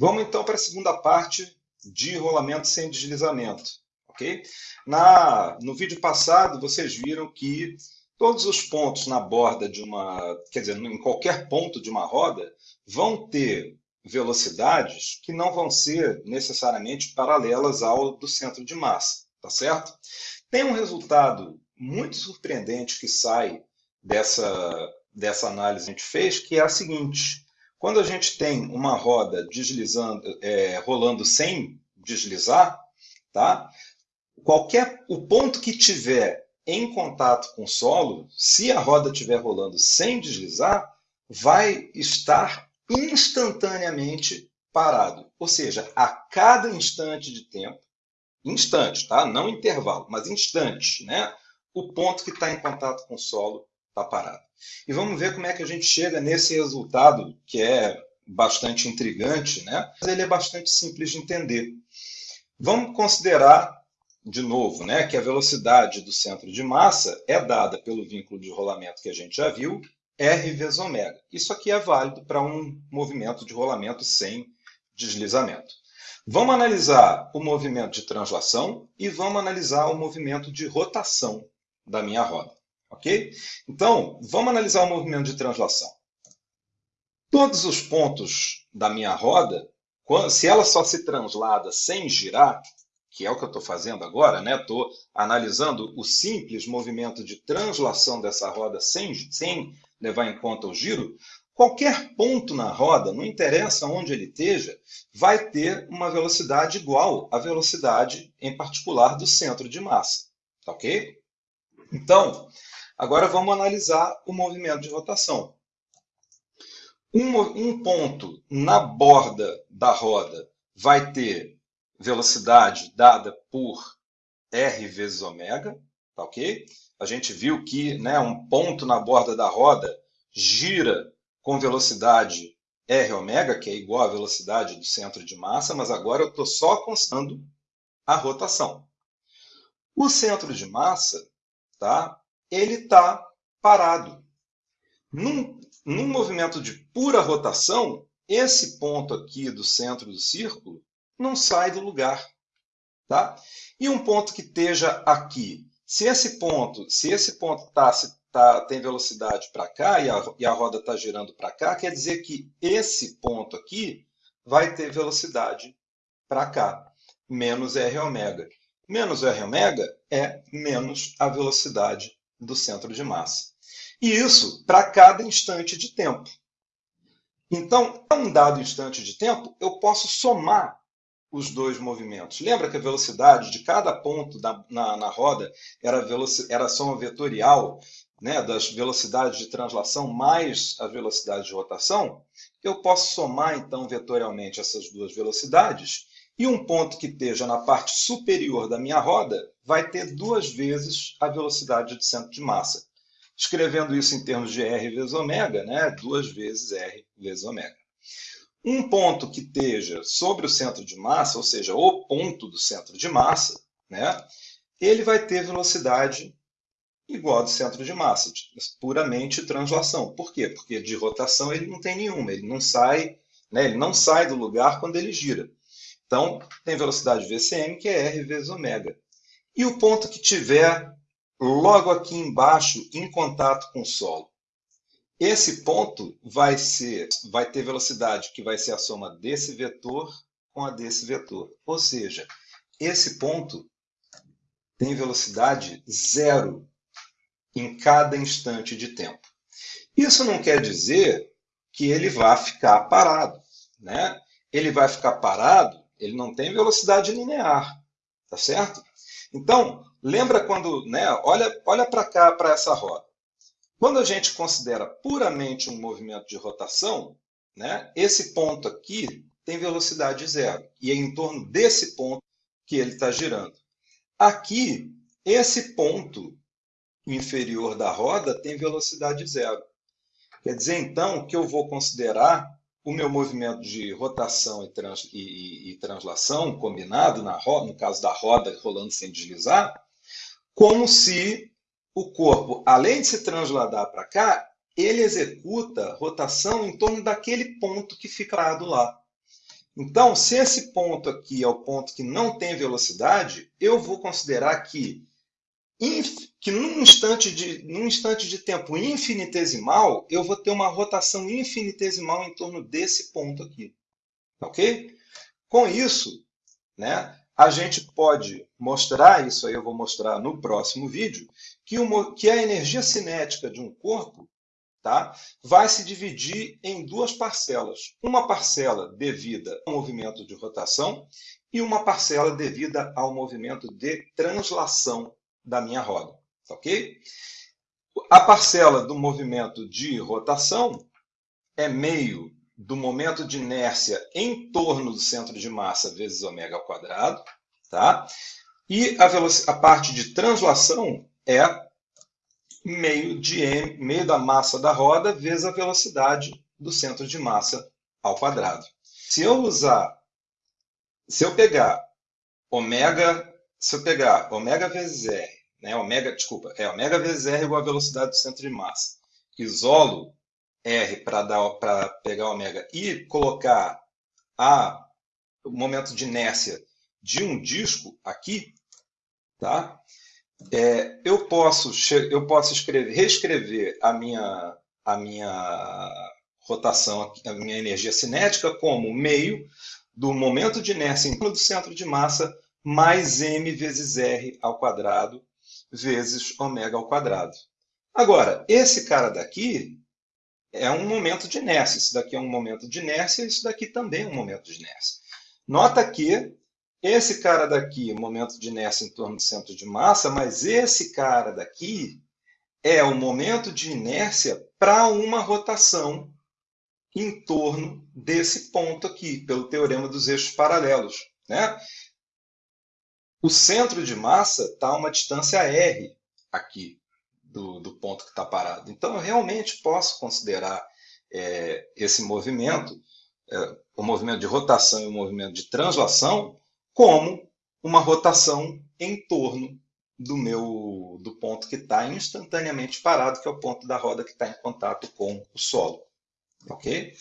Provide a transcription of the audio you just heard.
Vamos então para a segunda parte de rolamento sem deslizamento. ok? Na, no vídeo passado, vocês viram que todos os pontos na borda de uma, quer dizer, em qualquer ponto de uma roda, vão ter velocidades que não vão ser necessariamente paralelas ao do centro de massa, tá certo? Tem um resultado muito surpreendente que sai dessa, dessa análise que a gente fez, que é a seguinte. Quando a gente tem uma roda deslizando, é, rolando sem deslizar, tá? qualquer o ponto que tiver em contato com o solo, se a roda estiver rolando sem deslizar, vai estar instantaneamente parado. Ou seja, a cada instante de tempo, instante, tá? não intervalo, mas instante, né? o ponto que está em contato com o solo está parado. E vamos ver como é que a gente chega nesse resultado, que é bastante intrigante, né? mas ele é bastante simples de entender. Vamos considerar, de novo, né, que a velocidade do centro de massa é dada pelo vínculo de rolamento que a gente já viu, R vezes ômega. Isso aqui é válido para um movimento de rolamento sem deslizamento. Vamos analisar o movimento de translação e vamos analisar o movimento de rotação da minha roda. Ok? Então, vamos analisar o movimento de translação. Todos os pontos da minha roda, se ela só se translada sem girar, que é o que eu estou fazendo agora, né? Estou analisando o simples movimento de translação dessa roda sem, sem levar em conta o giro, qualquer ponto na roda, não interessa onde ele esteja, vai ter uma velocidade igual à velocidade, em particular, do centro de massa. Ok? Então, agora vamos analisar o movimento de rotação. Um, um ponto na borda da roda vai ter velocidade dada por R vezes ômega, tá ok? A gente viu que né, um ponto na borda da roda gira com velocidade R ômega, que é igual à velocidade do centro de massa, mas agora eu estou só constando a rotação. O centro de massa tá? Ele está parado. Num, num movimento de pura rotação, esse ponto aqui do centro do círculo não sai do lugar. Tá? E um ponto que esteja aqui, se esse ponto, se esse ponto tá, se tá, tem velocidade para cá e a, e a roda está girando para cá, quer dizer que esse ponto aqui vai ter velocidade para cá, menos R ômega. Menos R ômega é menos a velocidade do centro de massa. E isso para cada instante de tempo. Então, a um dado instante de tempo, eu posso somar os dois movimentos. Lembra que a velocidade de cada ponto da, na, na, roda era, era a soma vetorial né, das velocidades de translação mais a velocidade de rotação? Eu posso somar, então, vetorialmente essas duas velocidades e um ponto que esteja na parte superior da minha roda vai ter duas vezes a velocidade de centro de massa. Escrevendo isso em termos de R vezes ômega, né? duas vezes R vezes ômega. Um ponto que esteja sobre o centro de massa, ou seja, o ponto do centro de massa, né? ele vai ter velocidade igual ao centro de massa, puramente translação. Por quê? Porque de rotação ele não tem nenhuma, ele não sai, né? ele não sai do lugar quando ele gira. Então, tem velocidade VCM, que é R vezes ômega. E o ponto que tiver logo aqui embaixo, em contato com o solo. Esse ponto vai, ser, vai ter velocidade que vai ser a soma desse vetor com a desse vetor. Ou seja, esse ponto tem velocidade zero em cada instante de tempo. Isso não quer dizer que ele vai ficar parado. Né? Ele vai ficar parado ele não tem velocidade linear, tá certo? Então, lembra quando, né, olha, olha para cá, para essa roda. Quando a gente considera puramente um movimento de rotação, né, esse ponto aqui tem velocidade zero. E é em torno desse ponto que ele está girando. Aqui, esse ponto inferior da roda tem velocidade zero. Quer dizer, então, que eu vou considerar o meu movimento de rotação e, trans, e, e translação combinado, na roda, no caso da roda rolando sem deslizar, como se o corpo, além de se transladar para cá, ele executa rotação em torno daquele ponto que fica parado lá. Então, se esse ponto aqui é o ponto que não tem velocidade, eu vou considerar que, que num, instante de, num instante de tempo infinitesimal, eu vou ter uma rotação infinitesimal em torno desse ponto aqui. Ok? Com isso, né, a gente pode mostrar, isso aí eu vou mostrar no próximo vídeo, que, uma, que a energia cinética de um corpo tá, vai se dividir em duas parcelas. Uma parcela devida ao movimento de rotação e uma parcela devida ao movimento de translação da minha roda. Ok? A parcela do movimento de rotação é meio do momento de inércia em torno do centro de massa vezes ômega ao quadrado, tá? E a, a parte de translação é meio de m, meio da massa da roda vezes a velocidade do centro de massa ao quadrado. Se eu usar, se eu pegar ômega, se eu pegar ômega vezes r, né, ômega, desculpa, é ômega vezes r igual a velocidade do centro de massa, isolo R para pegar ômega e colocar a, o momento de inércia de um disco aqui, tá? É, eu posso, eu posso escrever, reescrever a minha, a minha rotação, a minha energia cinética como meio do momento de inércia em torno do centro de massa mais m vezes r ao quadrado vezes ômega ao quadrado. Agora, esse cara daqui, é um momento de inércia. Isso daqui é um momento de inércia, isso daqui também é um momento de inércia. Nota que esse cara daqui momento de inércia em torno do centro de massa, mas esse cara daqui é o momento de inércia para uma rotação em torno desse ponto aqui, pelo teorema dos eixos paralelos. Né? O centro de massa está a uma distância r aqui do, do ponto que está parado. Então, eu realmente posso considerar é, esse movimento, é, o movimento de rotação e o movimento de translação, como uma rotação em torno do meu do ponto que está instantaneamente parado, que é o ponto da roda que está em contato com o solo. Ok?